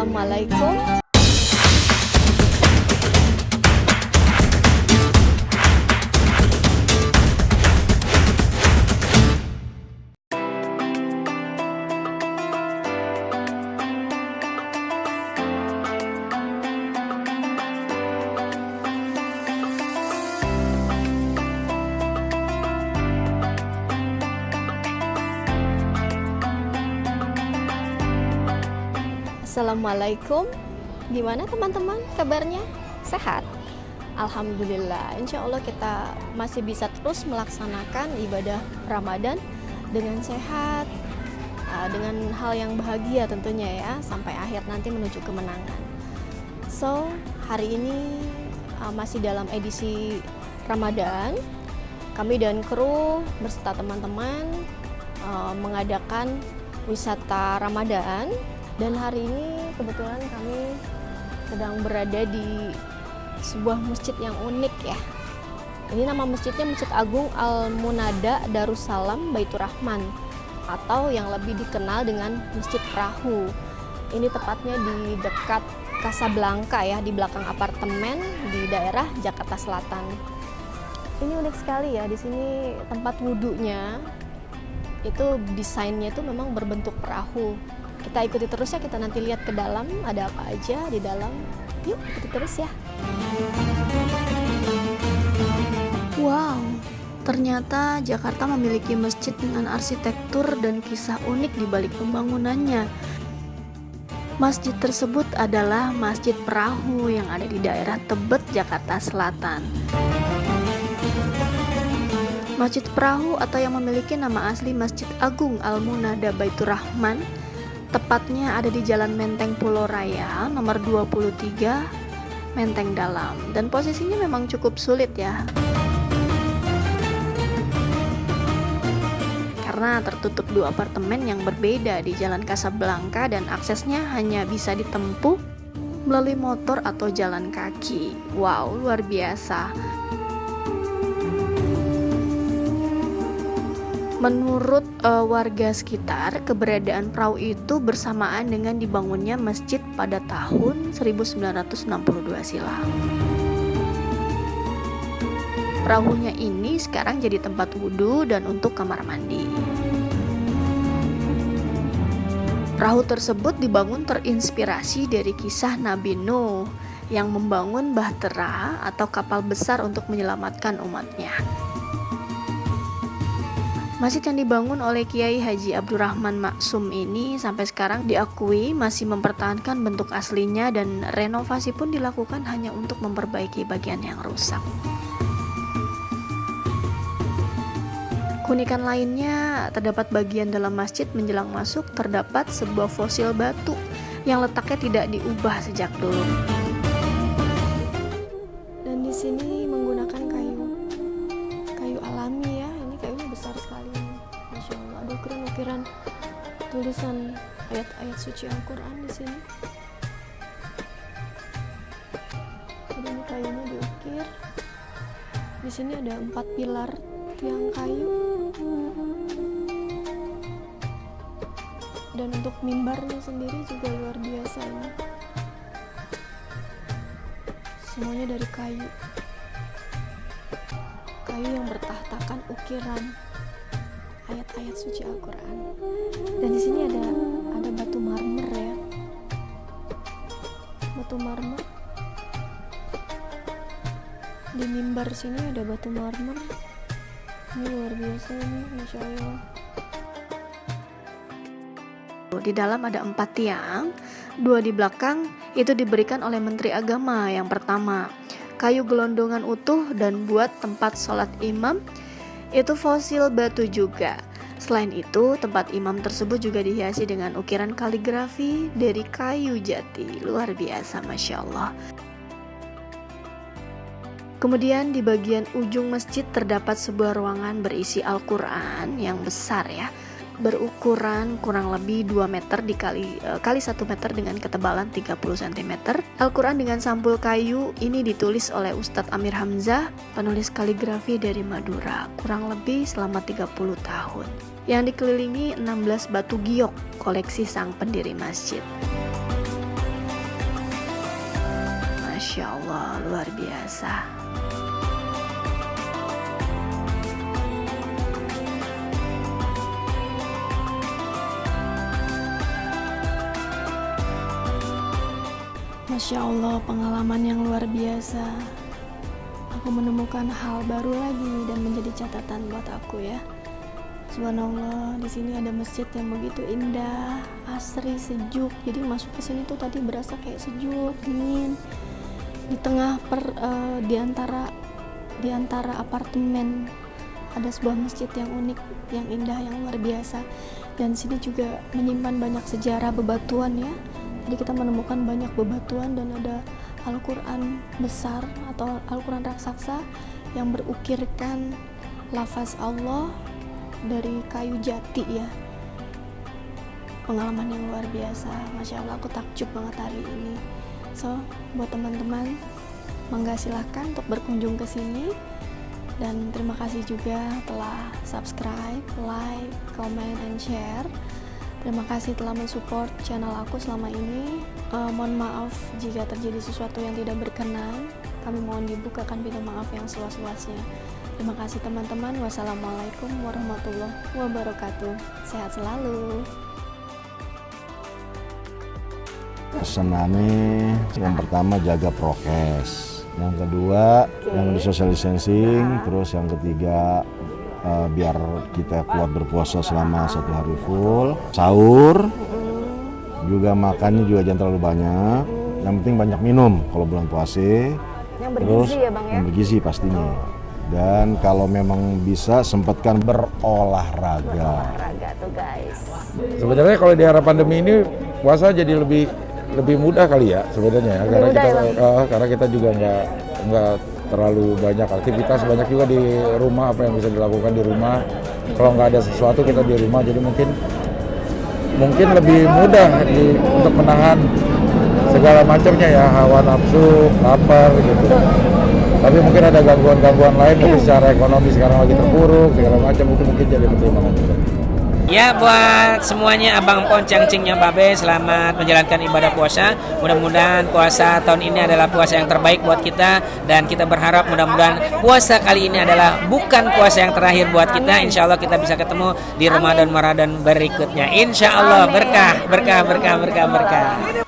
Assalamualaikum Assalamualaikum. Gimana teman-teman? Kabarnya? Sehat? Alhamdulillah. Insya Allah kita masih bisa terus melaksanakan ibadah Ramadan dengan sehat uh, Dengan hal yang bahagia tentunya ya Sampai akhir nanti menuju kemenangan. So hari ini uh, masih dalam edisi Ramadan. Kami dan kru beserta teman-teman uh, mengadakan wisata Ramadan dan hari ini kebetulan kami sedang berada di sebuah masjid yang unik ya. Ini nama masjidnya Masjid Agung Al Munada Darussalam Baitur Rahman atau yang lebih dikenal dengan Masjid Perahu. Ini tepatnya di dekat Casablanca ya di belakang apartemen di daerah Jakarta Selatan. Ini unik sekali ya di sini tempat wudhunya itu desainnya itu memang berbentuk perahu kita ikuti terus ya kita nanti lihat ke dalam ada apa aja di dalam. Yuk ikuti terus ya. Wow ternyata Jakarta memiliki masjid dengan arsitektur dan kisah unik di balik pembangunannya. Masjid tersebut adalah Masjid Perahu yang ada di daerah Tebet, Jakarta Selatan. Masjid Perahu atau yang memiliki nama asli Masjid Agung Al-Munada Baitur Rahman Tepatnya ada di Jalan Menteng Pulau Raya nomor 23 Menteng Dalam dan posisinya memang cukup sulit ya. Karena tertutup dua apartemen yang berbeda di Jalan Casablanca dan aksesnya hanya bisa ditempuh melalui motor atau jalan kaki. Wow, luar biasa. Menurut uh, warga sekitar, keberadaan perahu itu bersamaan dengan dibangunnya masjid pada tahun 1962 silam. Perahunya ini sekarang jadi tempat wudhu dan untuk kamar mandi. Perahu tersebut dibangun terinspirasi dari kisah Nabi Nuh yang membangun bahtera atau kapal besar untuk menyelamatkan umatnya. Masjid yang dibangun oleh Kiai Haji Abdurrahman Maksum ini sampai sekarang diakui masih mempertahankan bentuk aslinya dan renovasi pun dilakukan hanya untuk memperbaiki bagian yang rusak. Kunikan lainnya terdapat bagian dalam masjid menjelang masuk terdapat sebuah fosil batu yang letaknya tidak diubah sejak dulu. Ayat-ayat suci Al-Quran di sini. Ini kayunya diukir. Di sini ada empat pilar tiang kayu. Dan untuk mimbarnya sendiri juga luar biasa ini. Semuanya dari kayu. Kayu yang bertahtakan ukiran ayat-ayat suci Al-Quran. Dan di sini ada ada batu marmer ya. Batu marmer. Di mimbar sini ada batu marmer. Ini luar biasa nih Masya Allah. Di dalam ada empat tiang dua di belakang itu diberikan oleh Menteri Agama yang pertama. Kayu gelondongan utuh dan buat tempat sholat imam itu fosil batu juga. Selain itu, tempat imam tersebut juga dihiasi dengan ukiran kaligrafi dari kayu jati. Luar biasa, masya Allah. Kemudian di bagian ujung masjid terdapat sebuah ruangan berisi Al-Quran yang besar ya berukuran kurang lebih 2 meter dikali eh, kali 1 meter dengan ketebalan 30 cm. Al-Qur'an dengan sampul kayu ini ditulis oleh Ustadz Amir Hamzah, penulis kaligrafi dari Madura, kurang lebih selama 30 tahun. Yang dikelilingi 16 batu giok koleksi sang pendiri masjid. Masya Allah, luar biasa. Masya Allah, pengalaman yang luar biasa. Aku menemukan hal baru lagi dan menjadi catatan buat aku ya. Subhanallah, di sini ada masjid yang begitu indah, asri, sejuk. Jadi masuk ke sini tuh tadi berasa kayak sejuk, dingin. Di tengah per uh, di antara di antara apartemen ada sebuah masjid yang unik, yang indah, yang luar biasa. Dan sini juga menyimpan banyak sejarah bebatuan ya. Jadi kita menemukan banyak bebatuan dan ada Al-Quran besar atau Al-Quran raksasa yang berukirkan lafaz Allah dari kayu jati ya. Pengalaman yang luar biasa. Masya Allah aku takjub banget hari ini. So buat teman-teman mangga silahkan untuk berkunjung ke sini. Dan terima kasih juga telah subscribe, like, comment, and share terima kasih telah mensupport channel aku selama ini uh, mohon maaf jika terjadi sesuatu yang tidak berkenan kami mohon dibukakan pintu maaf yang seluas-luasnya Terima kasih teman-teman. Wassalamualaikum warahmatullahi wabarakatuh. Sehat selalu. Pesanannya yang pertama jaga prokes, yang kedua okay. yang di social distancing, nah. terus yang ketiga uh, biar kita kuat berpuasa selama satu hari full, sahur, juga makannya juga jangan terlalu banyak, yang penting banyak minum kalau bulan puasa, yang bergizi terus ya bang ya? yang bergizi pastinya. Dan kalau memang bisa sempatkan berolahraga. Berolahraga tuh guys. Sebenarnya kalau di era pandemi ini puasa jadi lebih lebih mudah kali ya sebenarnya ya karena kita ya, uh, karena kita juga nggak nggak terlalu banyak aktivitas banyak juga di rumah apa yang bisa dilakukan di rumah. Kalau nggak ada sesuatu kita di rumah. Jadi mungkin mungkin lebih mudah di, untuk menahan segala macamnya ya. Hawa nafsu lapar gitu. Tapi mungkin ada gangguan-gangguan lain mungkin secara ekonomi sekarang lagi terpuruk segala macam itu mungkin jadi pertimbangan juga. Ya buat semuanya Abang Pon Cangcingnya Babe selamat menjalankan ibadah puasa. Mudah-mudahan puasa tahun ini adalah puasa yang terbaik buat kita dan kita berharap mudah-mudahan puasa kali ini adalah bukan puasa yang terakhir buat kita. Insya Allah kita bisa ketemu di Ramadan Ramadan berikutnya. Insya Allah berkah berkah berkah berkah berkah.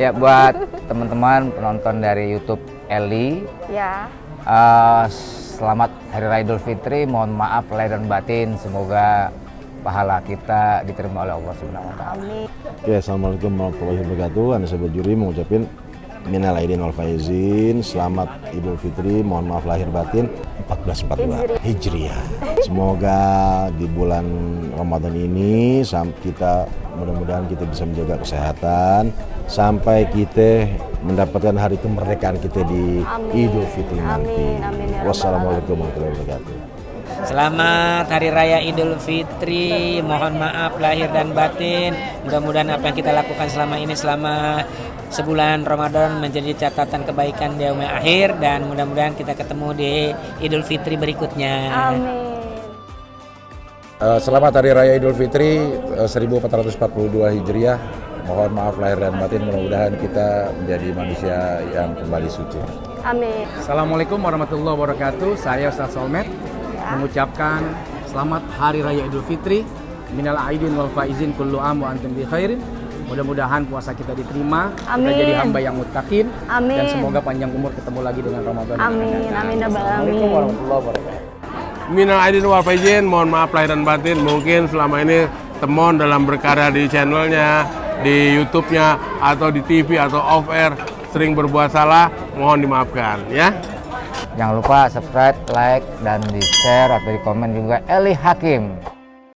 Ya buat teman-teman penonton dari YouTube Eli. Ya. Uh, selamat Hari Raya Idul Fitri. Mohon maaf lahir dan batin. Semoga pahala kita diterima oleh Allah Subhanahu wa taala. Amin. Oke, Assalamualaikum warahmatullahi wabarakatuh. Anda sebagai juri mengucapkan minal aidin wal faizin. Selamat Idul Fitri. Mohon maaf lahir batin 1442 Hijriah. Semoga di bulan Ramadan ini kita mudah-mudahan kita bisa menjaga kesehatan sampai kita mendapatkan hari kemerdekaan kita di amin. Idul Fitri nanti. Amin, ya Wassalamualaikum warahmatullahi wabarakatuh. Selamat Hari Raya Idul Fitri. Mohon maaf lahir dan batin. Mudah-mudahan apa yang kita lakukan selama ini selama sebulan Ramadan menjadi catatan kebaikan di umur akhir dan mudah-mudahan kita ketemu di Idul Fitri berikutnya. Amin. Uh, selamat Hari Raya Idul Fitri uh, 1442 Hijriah mohon maaf lahir dan batin mudah-mudahan kita menjadi manusia yang kembali suci. Amin. Assalamualaikum warahmatullahi wabarakatuh. Saya Ustaz Solmed ya. mengucapkan selamat Hari Raya Idul Fitri. Minal aidin wal faizin kullu am wa antum bi khairin. Mudah-mudahan puasa kita diterima, Amin. kita jadi hamba yang mutakin, Amin. dan semoga panjang umur ketemu lagi dengan Ramadan. Amin. Amin. Ya Assalamualaikum warahmatullahi wabarakatuh. Minal aidin wal faizin, mohon maaf lahir dan batin. Mungkin selama ini temon dalam berkarya di channelnya, di YouTube-nya atau di TV atau off air sering berbuat salah, mohon dimaafkan ya. Jangan lupa subscribe, like, dan di share atau di komen juga Eli Hakim.